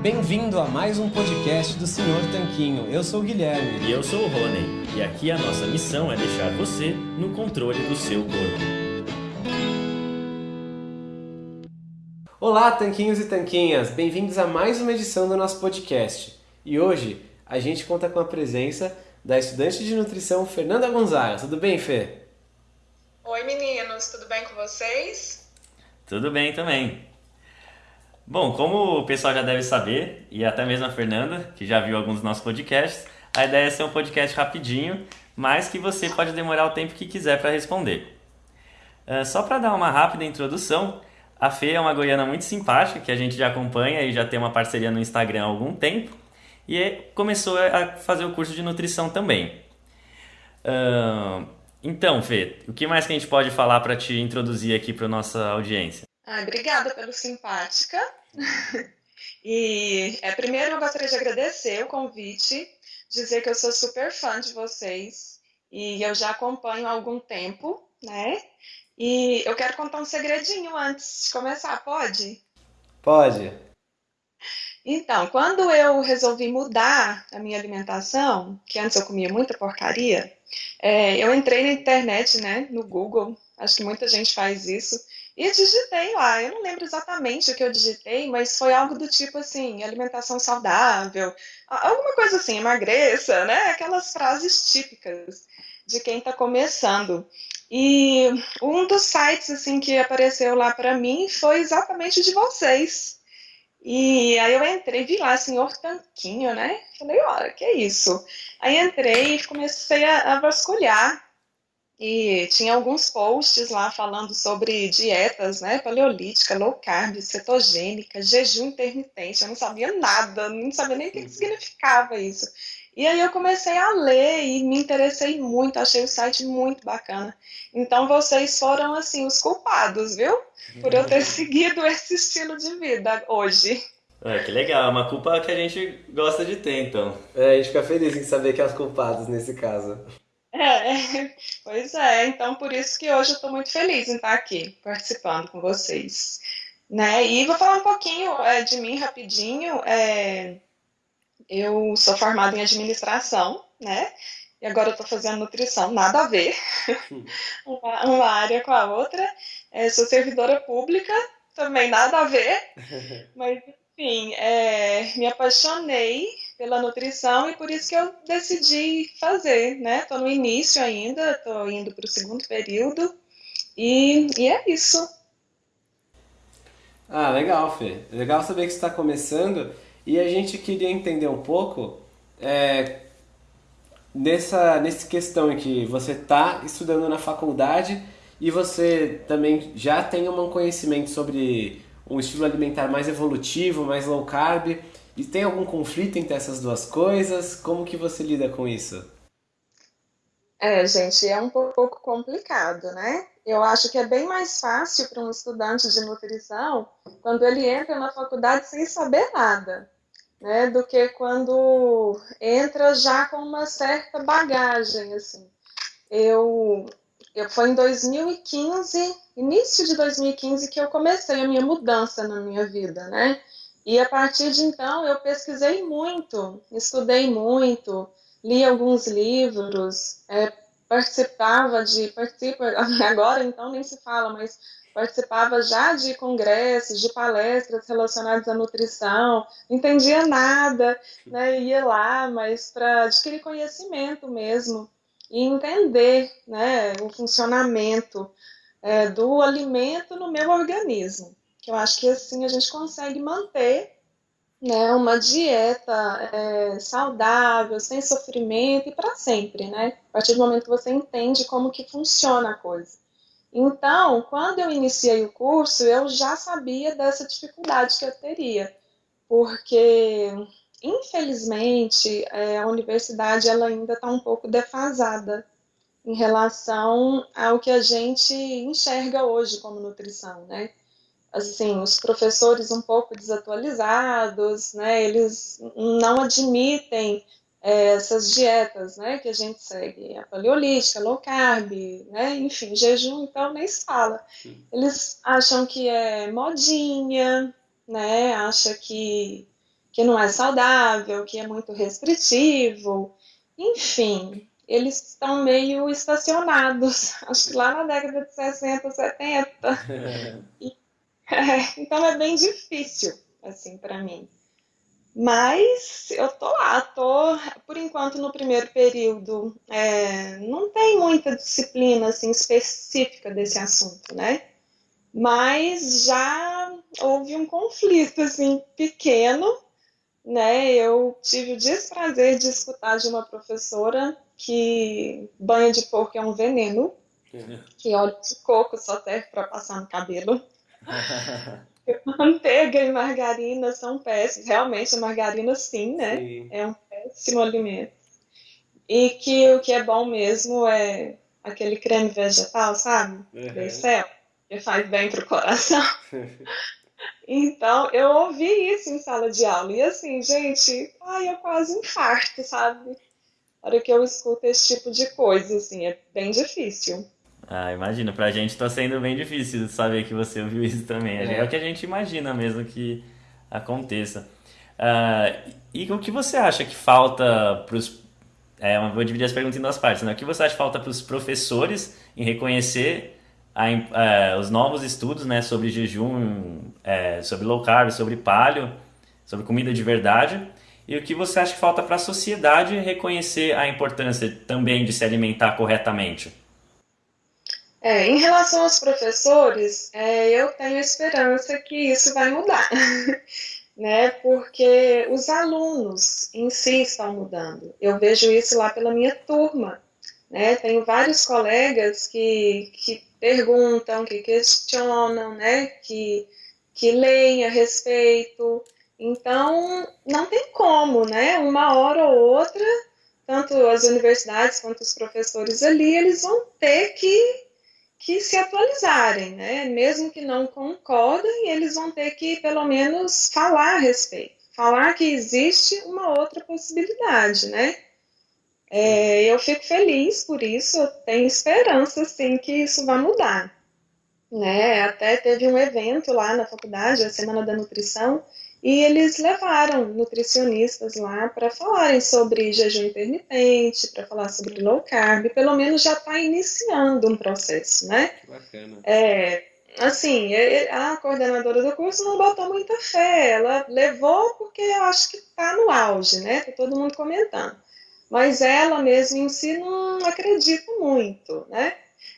Bem-vindo a mais um podcast do Senhor Tanquinho. Eu sou o Guilherme. E eu sou o Rony. E aqui a nossa missão é deixar você no controle do seu corpo. Olá, tanquinhos e tanquinhas! Bem-vindos a mais uma edição do nosso podcast. E hoje a gente conta com a presença da estudante de nutrição Fernanda Gonzaga. Tudo bem, Fê? Oi, meninos, tudo bem com vocês? Tudo bem também. Bom, como o pessoal já deve saber, e até mesmo a Fernanda, que já viu alguns dos nossos podcasts, a ideia é ser um podcast rapidinho, mas que você pode demorar o tempo que quiser para responder. Uh, só para dar uma rápida introdução, a Fê é uma goiana muito simpática, que a gente já acompanha e já tem uma parceria no Instagram há algum tempo, e começou a fazer o curso de nutrição também. Uh, então, Fê, o que mais que a gente pode falar para te introduzir aqui para nossa audiência? Ah, obrigada pelo simpática. e é, primeiro eu gostaria de agradecer o convite, dizer que eu sou super fã de vocês e eu já acompanho há algum tempo, né? E eu quero contar um segredinho antes de começar, pode? Pode. Então, quando eu resolvi mudar a minha alimentação, que antes eu comia muita porcaria, é, eu entrei na internet, né, no Google, acho que muita gente faz isso, e digitei lá. Eu não lembro exatamente o que eu digitei, mas foi algo do tipo assim, alimentação saudável, alguma coisa assim, emagreça, né? Aquelas frases típicas de quem está começando. E um dos sites assim que apareceu lá para mim foi exatamente de vocês. E aí eu entrei, vi lá, senhor Tanquinho, né? Falei, olha, que é isso? Aí entrei e comecei a, a vasculhar. E tinha alguns posts lá falando sobre dietas, né? Paleolítica, low carb, cetogênica, jejum intermitente. Eu não sabia nada, não sabia nem o que significava isso. E aí eu comecei a ler e me interessei muito, achei o site muito bacana. Então vocês foram assim os culpados, viu? Por eu ter seguido esse estilo de vida hoje. É, que legal, é uma culpa que a gente gosta de ter, então. É, a gente fica feliz em saber que é os culpados nesse caso. É, pois é, então por isso que hoje eu estou muito feliz em estar aqui participando com vocês. Né? E vou falar um pouquinho é, de mim rapidinho. É, eu sou formada em administração, né? E agora eu estou fazendo nutrição, nada a ver, uma, uma, área com a outra. É, sou servidora pública, também nada a ver, mas enfim, é, me apaixonei pela nutrição e por isso que eu decidi fazer, né? Estou no início ainda, estou indo para o segundo período e, e é isso. Ah, legal, Fê. Legal saber que está começando e a gente queria entender um pouco é, nessa, nessa questão em que você está estudando na faculdade e você também já tem um conhecimento sobre um estilo alimentar mais evolutivo, mais low carb. E tem algum conflito entre essas duas coisas? Como que você lida com isso? É, gente, é um pouco complicado, né? Eu acho que é bem mais fácil para um estudante de nutrição quando ele entra na faculdade sem saber nada, né? Do que quando entra já com uma certa bagagem, assim. Eu, eu foi em 2015, início de 2015 que eu comecei a minha mudança na minha vida, né? E a partir de então eu pesquisei muito, estudei muito, li alguns livros, é, participava de, participa, agora então nem se fala, mas participava já de congressos, de palestras relacionadas à nutrição, não entendia nada, né, ia lá, mas para adquirir conhecimento mesmo e entender né, o funcionamento é, do alimento no meu organismo que eu acho que assim a gente consegue manter né, uma dieta é, saudável, sem sofrimento e para sempre, né? A partir do momento que você entende como que funciona a coisa. Então, quando eu iniciei o curso, eu já sabia dessa dificuldade que eu teria, porque infelizmente é, a universidade ela ainda está um pouco defasada em relação ao que a gente enxerga hoje como nutrição, né? Assim, os professores um pouco desatualizados, né, eles não admitem é, essas dietas, né, que a gente segue, a paleolítica, low carb, né, enfim, jejum, então nem se fala. Eles acham que é modinha, né, acha que, que não é saudável, que é muito restritivo, enfim, eles estão meio estacionados, acho que lá na década de 60, 70. e, é, então é bem difícil, assim, para mim. Mas eu tô lá, tô, por enquanto, no primeiro período, é, não tem muita disciplina, assim, específica desse assunto, né? Mas já houve um conflito, assim, pequeno, né? Eu tive o desprazer de escutar de uma professora que banho de porco é um veneno, que óleo de coco só serve para passar no cabelo. Manteiga e margarina são péssimos. Realmente, a margarina, sim, né? Sim. É um péssimo alimento. E que o que é bom mesmo é aquele creme vegetal, sabe? Uhum. que faz bem pro coração. então, eu ouvi isso em sala de aula. E assim, gente, ai, eu quase infarto, sabe? A hora que eu escuto esse tipo de coisa, assim, é bem difícil. Ah, imagina, pra gente tá sendo bem difícil saber que você ouviu isso também. É, é o que a gente imagina mesmo que aconteça. Uh, e o que você acha que falta pros. É, vou dividir as perguntas em duas partes, né? O que você acha que falta para os professores em reconhecer a, uh, os novos estudos né, sobre jejum, uh, sobre low carb, sobre paleo, sobre comida de verdade? E o que você acha que falta para a sociedade reconhecer a importância também de se alimentar corretamente? É, em relação aos professores, é, eu tenho esperança que isso vai mudar, né? Porque os alunos em si estão mudando. Eu vejo isso lá pela minha turma, né? Tenho vários colegas que, que perguntam, que questionam, né? Que, que leem a respeito. Então, não tem como, né? Uma hora ou outra, tanto as universidades quanto os professores ali, eles vão ter que que se atualizarem, né? Mesmo que não concordem, eles vão ter que pelo menos falar a respeito, falar que existe uma outra possibilidade, né? É, eu fico feliz por isso, eu tenho esperança, sim, que isso vai mudar. Né? Até teve um evento lá na faculdade, a Semana da Nutrição, e eles levaram nutricionistas lá para falarem sobre jejum intermitente, para falar sobre low carb, pelo menos já está iniciando um processo, né? Bacana. É, assim, a coordenadora do curso não botou muita fé, ela levou porque eu acho que está no auge, né? Tá todo mundo comentando. Mas ela mesma em si não acredita muito, né?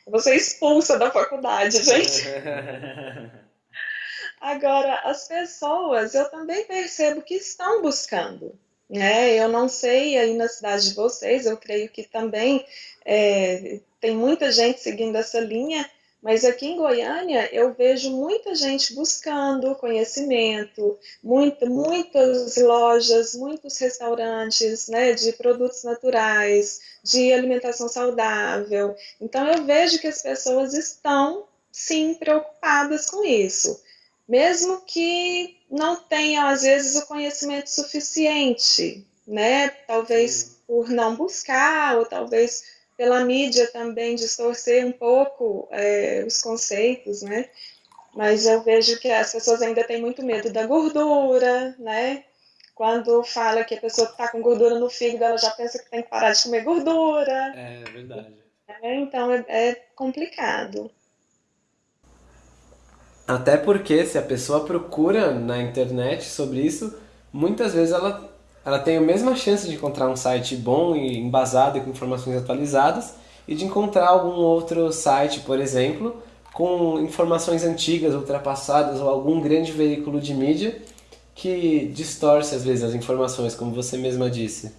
Você expulsa da faculdade, gente. Agora, as pessoas, eu também percebo que estão buscando. Né? Eu não sei aí na cidade de vocês, eu creio que também é, tem muita gente seguindo essa linha, mas aqui em Goiânia eu vejo muita gente buscando conhecimento, muito, muitas lojas, muitos restaurantes né, de produtos naturais, de alimentação saudável. Então eu vejo que as pessoas estão sim preocupadas com isso mesmo que não tenham, às vezes, o conhecimento suficiente, né? Talvez por não buscar, ou talvez pela mídia também distorcer um pouco é, os conceitos, né? Mas eu vejo que as pessoas ainda têm muito medo da gordura, né? Quando fala que a pessoa está com gordura no fígado, ela já pensa que tem que parar de comer gordura. É verdade. É, então é, é complicado. Até porque se a pessoa procura na internet sobre isso, muitas vezes ela, ela tem a mesma chance de encontrar um site bom e embasado e com informações atualizadas e de encontrar algum outro site, por exemplo, com informações antigas, ultrapassadas ou algum grande veículo de mídia que distorce às vezes as informações, como você mesma disse.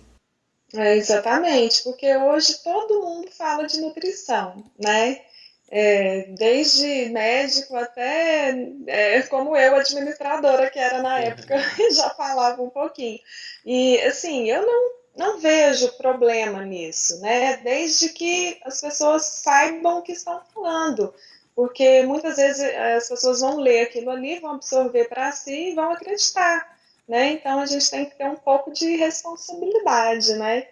É, exatamente, porque hoje todo mundo fala de nutrição, né? É, desde médico até é, como eu, administradora, que era na época, já falava um pouquinho. E assim, eu não, não vejo problema nisso, né? Desde que as pessoas saibam o que estão falando. Porque muitas vezes é, as pessoas vão ler aquilo ali, vão absorver para si e vão acreditar. Né? Então a gente tem que ter um pouco de responsabilidade, né?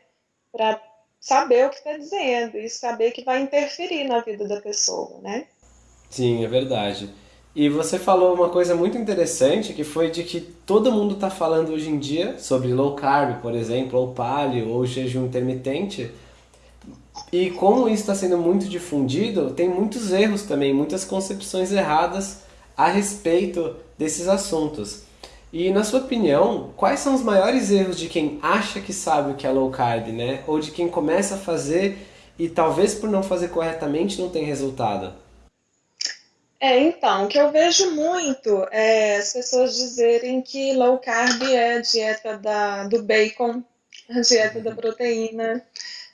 Para saber o que está dizendo e saber que vai interferir na vida da pessoa, né? Sim, é verdade. E você falou uma coisa muito interessante, que foi de que todo mundo está falando hoje em dia sobre low carb, por exemplo, ou paleo, ou jejum intermitente. E como isso está sendo muito difundido, tem muitos erros também, muitas concepções erradas a respeito desses assuntos. E na sua opinião, quais são os maiores erros de quem acha que sabe o que é low carb, né? Ou de quem começa a fazer e talvez por não fazer corretamente não tem resultado? É, então, o que eu vejo muito é as pessoas dizerem que low carb é a dieta da, do bacon, a dieta da proteína,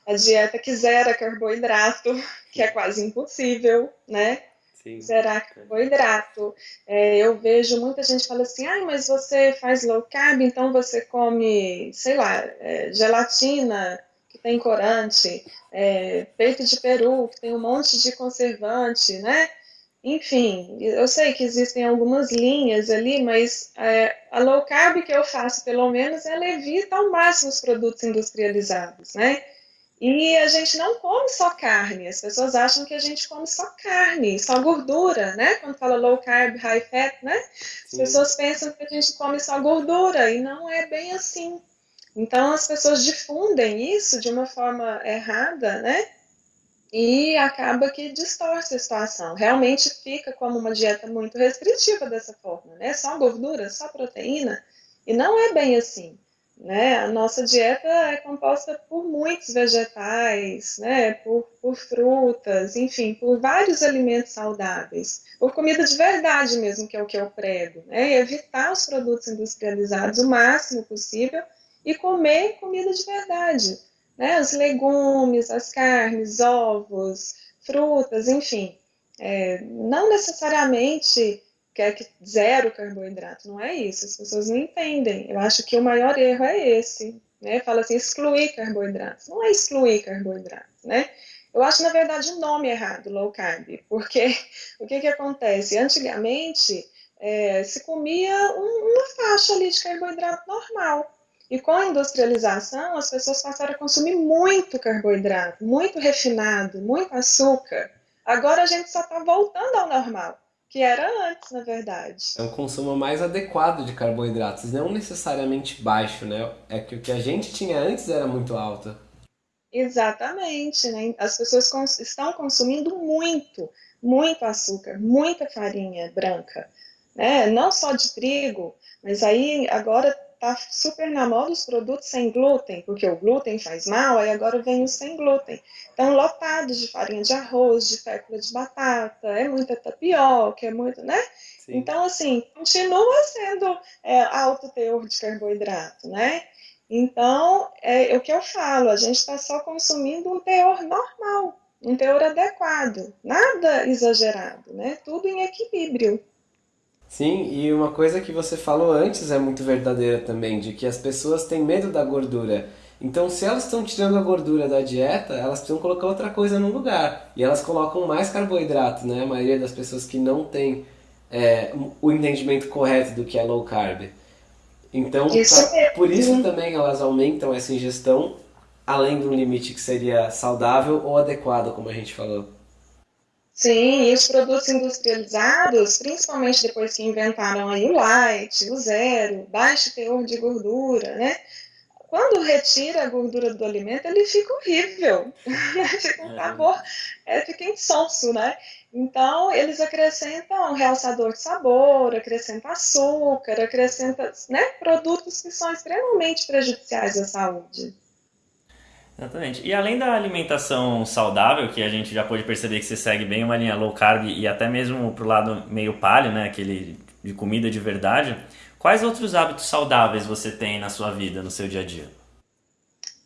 a dieta que zera carboidrato, que é quase impossível, né? Sim. Zerar carboidrato. É, eu vejo muita gente falando assim, ah, mas você faz low carb, então você come, sei lá, é, gelatina, que tem corante, é, peito de peru, que tem um monte de conservante, né? Enfim, eu sei que existem algumas linhas ali, mas é, a low carb que eu faço, pelo menos, ela evita ao máximo os produtos industrializados, né? E a gente não come só carne, as pessoas acham que a gente come só carne, só gordura, né? Quando fala low carb, high fat, né? As Sim. pessoas pensam que a gente come só gordura e não é bem assim. Então as pessoas difundem isso de uma forma errada, né? e acaba que distorce a situação. Realmente fica como uma dieta muito restritiva dessa forma, né? Só gordura, só proteína, e não é bem assim. Né? A nossa dieta é composta por muitos vegetais, né? por, por frutas, enfim, por vários alimentos saudáveis, por comida de verdade mesmo, que é o que eu prego, né? E evitar os produtos industrializados o máximo possível e comer comida de verdade né? Os legumes, as carnes, ovos, frutas, enfim. É, não necessariamente quer que zero carboidrato, não é isso. As pessoas não entendem. Eu acho que o maior erro é esse. Né? Fala assim, excluir carboidratos. Não é excluir carboidratos, né? Eu acho, na verdade, o nome errado, low carb, porque o que, que acontece? Antigamente, é, se comia um, uma faixa ali de carboidrato normal. E com a industrialização, as pessoas passaram a consumir muito carboidrato, muito refinado, muito açúcar. Agora a gente só está voltando ao normal, que era antes, na verdade. É um consumo mais adequado de carboidratos, não necessariamente baixo, né? É que o que a gente tinha antes era muito alto. Exatamente, né? As pessoas cons estão consumindo muito, muito açúcar, muita farinha branca, né? Não só de trigo, mas aí agora tá super na moda os produtos sem glúten, porque o glúten faz mal, aí agora vem os sem glúten. Então, lotados de farinha de arroz, de fécula de batata, é muita tapioca, é muito, né? Sim. Então, assim, continua sendo é, alto teor de carboidrato, né? Então, é, é o que eu falo, a gente está só consumindo um teor normal, um teor adequado, nada exagerado, né? Tudo em equilíbrio. Sim, e uma coisa que você falou antes é muito verdadeira também, de que as pessoas têm medo da gordura. Então, se elas estão tirando a gordura da dieta, elas precisam colocar outra coisa no lugar. E elas colocam mais carboidrato, né? A maioria das pessoas que não tem é, o entendimento correto do que é low carb. Então, isso pra, por isso também elas aumentam essa ingestão, além de um limite que seria saudável ou adequado, como a gente falou. Sim, e os produtos industrializados, principalmente depois que inventaram aí o light, o zero, baixo teor de gordura, né? Quando retira a gordura do alimento, ele fica horrível, fica um é. sabor, é, fica insonso, né? Então, eles acrescentam realçador de sabor, acrescentam açúcar, acrescentam né, produtos que são extremamente prejudiciais à saúde. Exatamente. E além da alimentação saudável, que a gente já pôde perceber que você segue bem uma linha low carb e até mesmo pro lado meio paleo, né, aquele de comida de verdade, quais outros hábitos saudáveis você tem na sua vida, no seu dia a dia?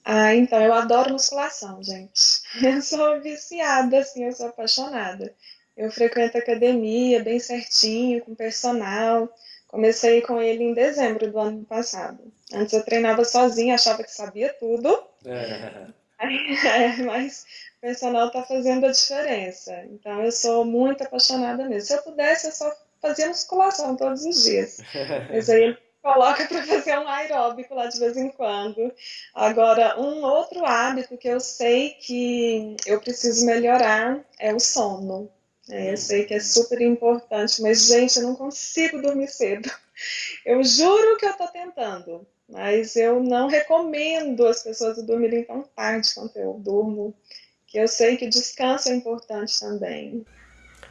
Ah, então eu adoro musculação, gente. Eu sou viciada, assim, eu sou apaixonada. Eu frequento academia bem certinho, com personal. Comecei com ele em dezembro do ano passado. Antes eu treinava sozinha, achava que sabia tudo. É. É, mas o personal está fazendo a diferença. Então eu sou muito apaixonada mesmo. Se eu pudesse, eu só fazia musculação todos os dias. Mas aí ele coloca para fazer um aeróbico lá de vez em quando. Agora, um outro hábito que eu sei que eu preciso melhorar é o sono. É, eu sei que é super importante, mas, gente, eu não consigo dormir cedo. Eu juro que eu estou tentando, mas eu não recomendo as pessoas dormirem tão tarde quanto eu durmo, que eu sei que descanso é importante também.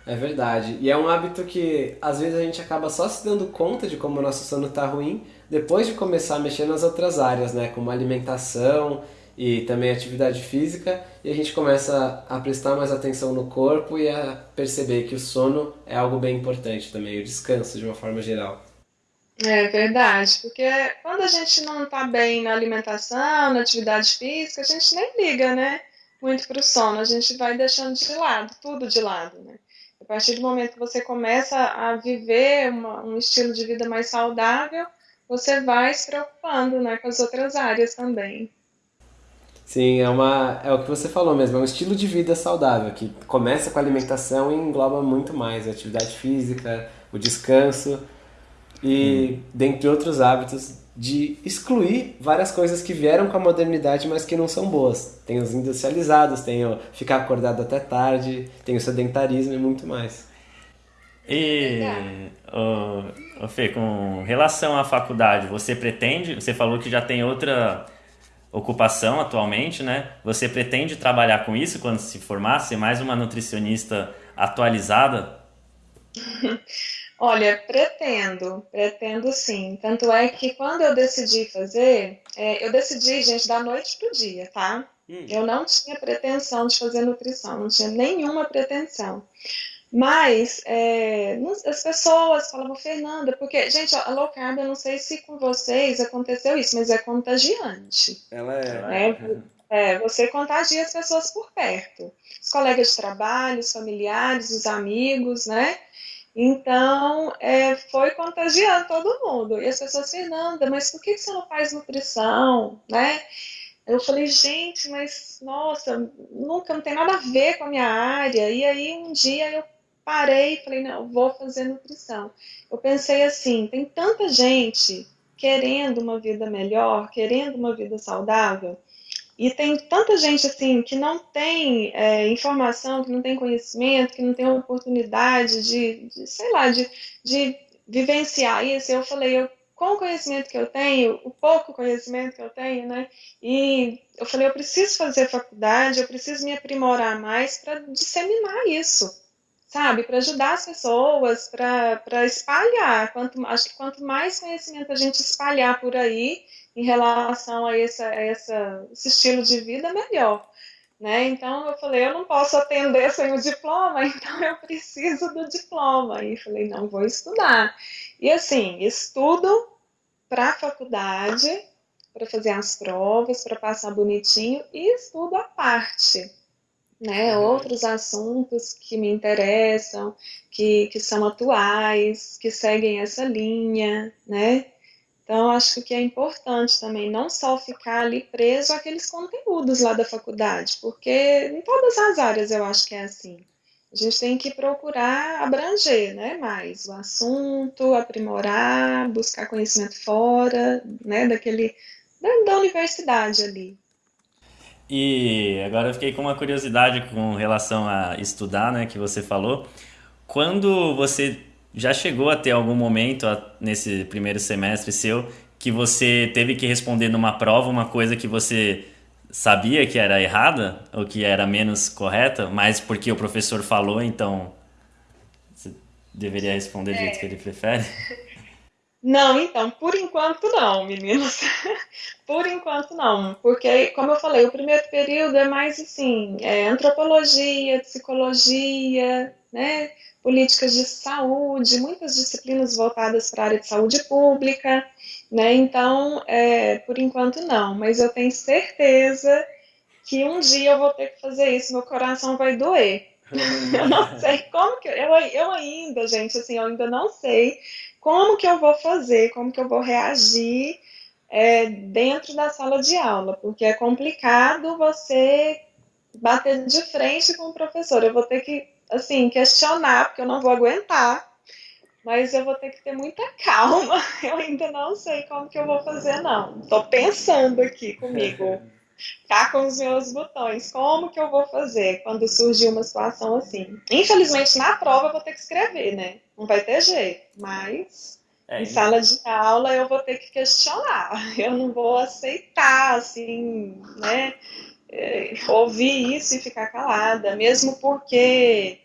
É verdade. E é um hábito que às vezes a gente acaba só se dando conta de como o nosso sono está ruim depois de começar a mexer nas outras áreas, né? Como alimentação e também atividade física, e a gente começa a prestar mais atenção no corpo e a perceber que o sono é algo bem importante também, o descanso de uma forma geral. É verdade, porque quando a gente não está bem na alimentação, na atividade física, a gente nem liga, né? Muito para o sono, a gente vai deixando de lado, tudo de lado, né? A partir do momento que você começa a viver uma, um estilo de vida mais saudável, você vai se preocupando né, com as outras áreas também. Sim, é, uma, é o que você falou mesmo, é um estilo de vida saudável, que começa com a alimentação e engloba muito mais a atividade física, o descanso e, hum. dentre outros hábitos, de excluir várias coisas que vieram com a modernidade, mas que não são boas. Tem os industrializados, tem o ficar acordado até tarde, tem o sedentarismo e muito mais. E, o, o Fê, com relação à faculdade, você pretende, você falou que já tem outra ocupação atualmente, né? Você pretende trabalhar com isso quando se formar, ser mais uma nutricionista atualizada? Olha, pretendo, pretendo sim. Tanto é que quando eu decidi fazer, é, eu decidi, gente, da noite pro dia, tá? Hum. Eu não tinha pretensão de fazer nutrição, não tinha nenhuma pretensão. Mas é, as pessoas falavam, Fernanda, porque, gente, a low carb, eu não sei se com vocês aconteceu isso, mas é contagiante. Ela é. Né? É, você contagia as pessoas por perto. Os colegas de trabalho, os familiares, os amigos, né? Então, é, foi contagiando todo mundo. E as pessoas, Fernanda, mas por que você não faz nutrição, né? Eu falei, gente, mas nossa, nunca não tem nada a ver com a minha área. E aí um dia eu parei e falei, não, vou fazer nutrição. Eu pensei assim, tem tanta gente querendo uma vida melhor, querendo uma vida saudável, e tem tanta gente assim que não tem é, informação, que não tem conhecimento, que não tem oportunidade de, de sei lá, de, de vivenciar isso. Eu falei, eu, com o conhecimento que eu tenho, o pouco conhecimento que eu tenho, né? E eu falei, eu preciso fazer faculdade, eu preciso me aprimorar mais para disseminar isso sabe, para ajudar as pessoas, para espalhar. Quanto, acho que quanto mais conhecimento a gente espalhar por aí em relação a, essa, a essa, esse estilo de vida, melhor. Né? Então eu falei, eu não posso atender sem o diploma, então eu preciso do diploma. E falei, não, vou estudar. E assim, estudo para a faculdade, para fazer as provas, para passar bonitinho, e estudo à parte né, uhum. outros assuntos que me interessam, que, que são atuais, que seguem essa linha, né? Então, acho que é importante também não só ficar ali preso àqueles conteúdos lá da faculdade, porque em todas as áreas eu acho que é assim. A gente tem que procurar abranger né, mais o assunto, aprimorar, buscar conhecimento fora né, daquele, da, da universidade ali. E agora eu fiquei com uma curiosidade com relação a estudar, né, que você falou. Quando você já chegou a ter algum momento nesse primeiro semestre seu que você teve que responder numa prova uma coisa que você sabia que era errada ou que era menos correta, mas porque o professor falou, então você deveria responder do jeito que ele prefere? Não, então, por enquanto não, meninas. por enquanto não, porque, como eu falei, o primeiro período é mais assim, é antropologia, psicologia, né, políticas de saúde, muitas disciplinas voltadas para a área de saúde pública, né, então, é, por enquanto não, mas eu tenho certeza que um dia eu vou ter que fazer isso, meu coração vai doer. eu não sei como que, eu, eu ainda, gente, assim, eu ainda não sei como que eu vou fazer, como que eu vou reagir é, dentro da sala de aula, porque é complicado você bater de frente com o professor. Eu vou ter que, assim, questionar, porque eu não vou aguentar, mas eu vou ter que ter muita calma. Eu ainda não sei como que eu vou fazer, não. Estou pensando aqui comigo. cá com os meus botões. Como que eu vou fazer quando surgir uma situação assim? Infelizmente, na prova eu vou ter que escrever, né? Não vai ter jeito, mas é, em sala de aula eu vou ter que questionar. Eu não vou aceitar, assim, né? É, ouvir isso e ficar calada, mesmo porque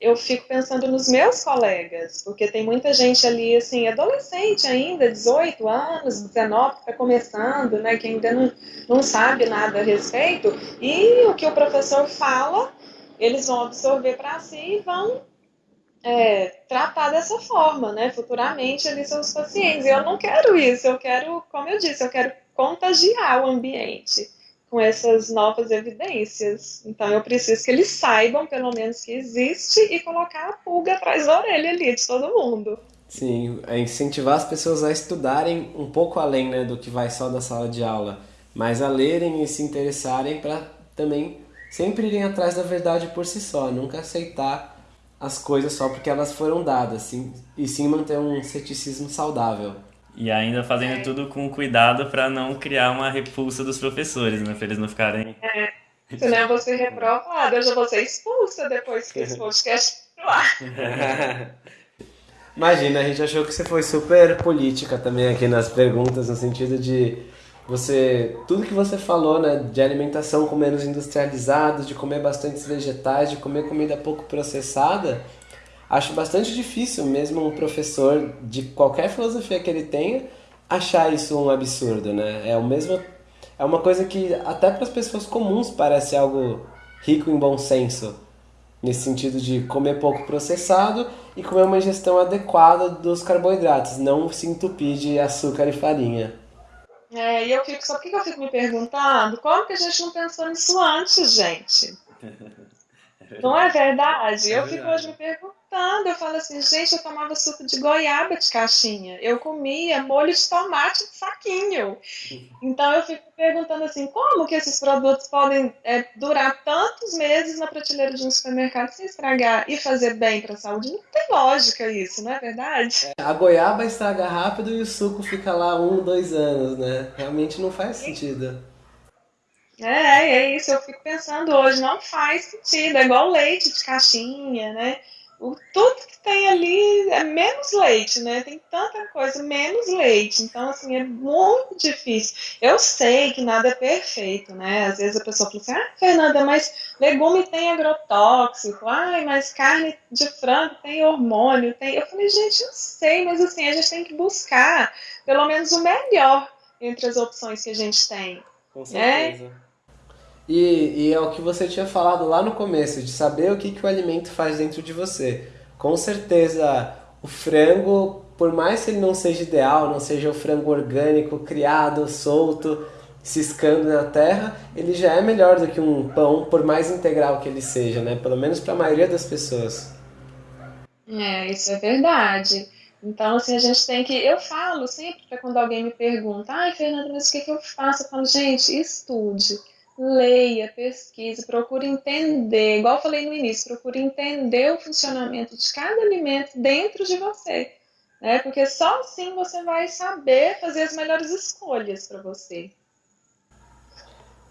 eu fico pensando nos meus colegas, porque tem muita gente ali, assim, adolescente ainda, 18 anos, 19, que está começando, né, que ainda não, não sabe nada a respeito, e o que o professor fala, eles vão absorver para si e vão é, tratar dessa forma, né, futuramente ali seus pacientes. Eu não quero isso, eu quero, como eu disse, eu quero contagiar o ambiente com essas novas evidências. Então eu preciso que eles saibam, pelo menos, que existe e colocar a pulga atrás da orelha ali de todo mundo. Sim, é incentivar as pessoas a estudarem um pouco além né, do que vai só da sala de aula, mas a lerem e se interessarem para também sempre irem atrás da verdade por si só, nunca aceitar as coisas só porque elas foram dadas, sim, e sim manter um ceticismo saudável. E ainda fazendo é. tudo com cuidado para não criar uma repulsa dos professores, né? Para eles não ficarem. É. Senão eu vou ser reprovada, eu já vou ser expulsa depois que esse podcast ar. Imagina, a gente achou que você foi super política também aqui nas perguntas, no sentido de você. Tudo que você falou, né? De alimentação com menos industrializados, de comer bastantes vegetais, de comer comida pouco processada acho bastante difícil mesmo um professor de qualquer filosofia que ele tenha achar isso um absurdo, né? É o mesmo é uma coisa que até para as pessoas comuns parece algo rico em bom senso, nesse sentido de comer pouco processado e comer uma ingestão adequada dos carboidratos, não se entupir de açúcar e farinha. É, e eu fico, só que eu fico me perguntando, como que a gente não pensou nisso antes, gente? Não é verdade? É eu verdade. fico hoje me perguntando, eu falo assim, gente, eu tomava suco de goiaba de caixinha, eu comia molho de tomate de saquinho. Então eu fico perguntando assim, como que esses produtos podem é, durar tantos meses na prateleira de um supermercado sem estragar e fazer bem para a saúde? Não tem lógica isso, não é verdade? A goiaba estraga rápido e o suco fica lá um, dois anos, né? Realmente não faz sentido. É, é isso, eu fico pensando hoje, não faz sentido, é igual leite de caixinha, né? O, tudo que tem ali é menos leite, né? Tem tanta coisa, menos leite. Então, assim, é muito difícil. Eu sei que nada é perfeito, né? Às vezes a pessoa fala assim, ah, Fernanda, mas legume tem agrotóxico, ai, mas carne de frango tem hormônio, tem. Eu falei, gente, eu sei, mas assim, a gente tem que buscar pelo menos o melhor entre as opções que a gente tem. Com né? certeza. Né? E, e é o que você tinha falado lá no começo, de saber o que, que o alimento faz dentro de você. Com certeza, o frango, por mais que ele não seja ideal, não seja o frango orgânico, criado, solto, ciscando na terra, ele já é melhor do que um pão, por mais integral que ele seja, né? Pelo menos para a maioria das pessoas. É, isso é verdade. Então, assim, a gente tem que. Eu falo sempre quando alguém me pergunta, ai, Fernanda, mas o que, que eu faço? Eu falo, gente, estude leia, pesquise, procure entender, igual eu falei no início, procure entender o funcionamento de cada alimento dentro de você, né? Porque só assim você vai saber fazer as melhores escolhas para você.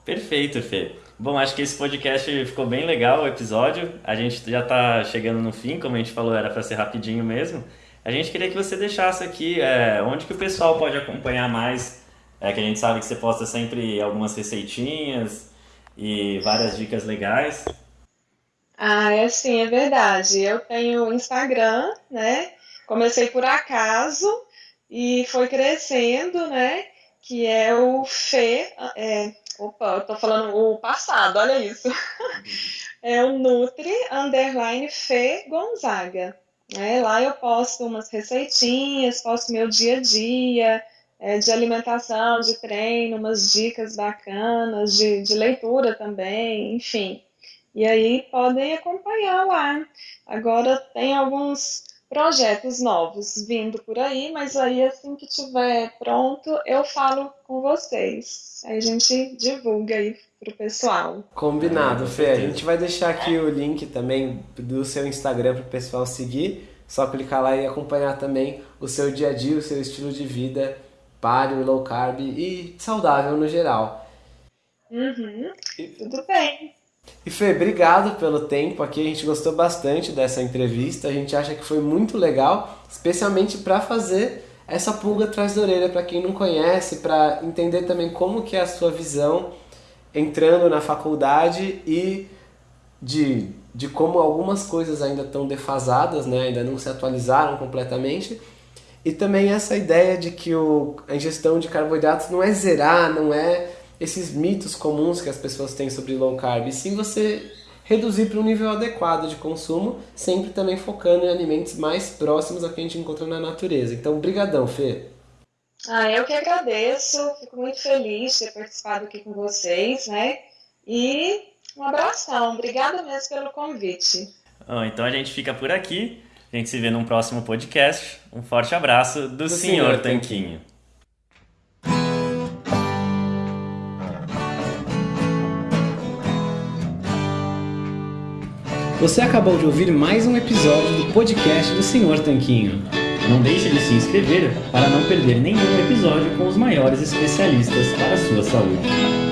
Perfeito, Fê. Bom, acho que esse podcast ficou bem legal, o episódio. A gente já está chegando no fim, como a gente falou, era para ser rapidinho mesmo. A gente queria que você deixasse aqui é, onde que o pessoal pode acompanhar mais é que a gente sabe que você posta sempre algumas receitinhas e várias dicas legais. Ah, é sim, é verdade. Eu tenho Instagram, né? Comecei por acaso e foi crescendo, né? Que é o Fê. É, opa, eu tô falando o passado, olha isso. É o Nutri Underline Fê Gonzaga. Né? Lá eu posto umas receitinhas, posto meu dia a dia, é, de alimentação, de treino, umas dicas bacanas, de, de leitura também, enfim. E aí podem acompanhar lá. Agora tem alguns projetos novos vindo por aí, mas aí assim que tiver pronto, eu falo com vocês. Aí a gente divulga aí pro pessoal. Combinado, Fê. A gente vai deixar aqui o link também do seu Instagram pro pessoal seguir. Só clicar lá e acompanhar também o seu dia a dia, o seu estilo de vida paleo, low carb e saudável no geral. Uhum. Tudo bem. E Fê, obrigado pelo tempo aqui. A gente gostou bastante dessa entrevista. A gente acha que foi muito legal, especialmente para fazer essa pulga atrás da orelha para quem não conhece, para entender também como que é a sua visão entrando na faculdade e de, de como algumas coisas ainda estão defasadas, né? ainda não se atualizaram completamente. E também essa ideia de que o, a ingestão de carboidratos não é zerar, não é esses mitos comuns que as pessoas têm sobre low carb, e sim você reduzir para um nível adequado de consumo, sempre também focando em alimentos mais próximos ao que a gente encontra na natureza. Então, brigadão, Fê. Ah, eu que agradeço, fico muito feliz de ter participado aqui com vocês, né? E um abração, obrigada mesmo pelo convite. Bom, então a gente fica por aqui, a gente se vê num próximo podcast. Um forte abraço do, do Senhor, Senhor Tanquinho. Você acabou de ouvir mais um episódio do podcast do Senhor Tanquinho. Não deixe de se inscrever para não perder nenhum episódio com os maiores especialistas para a sua saúde.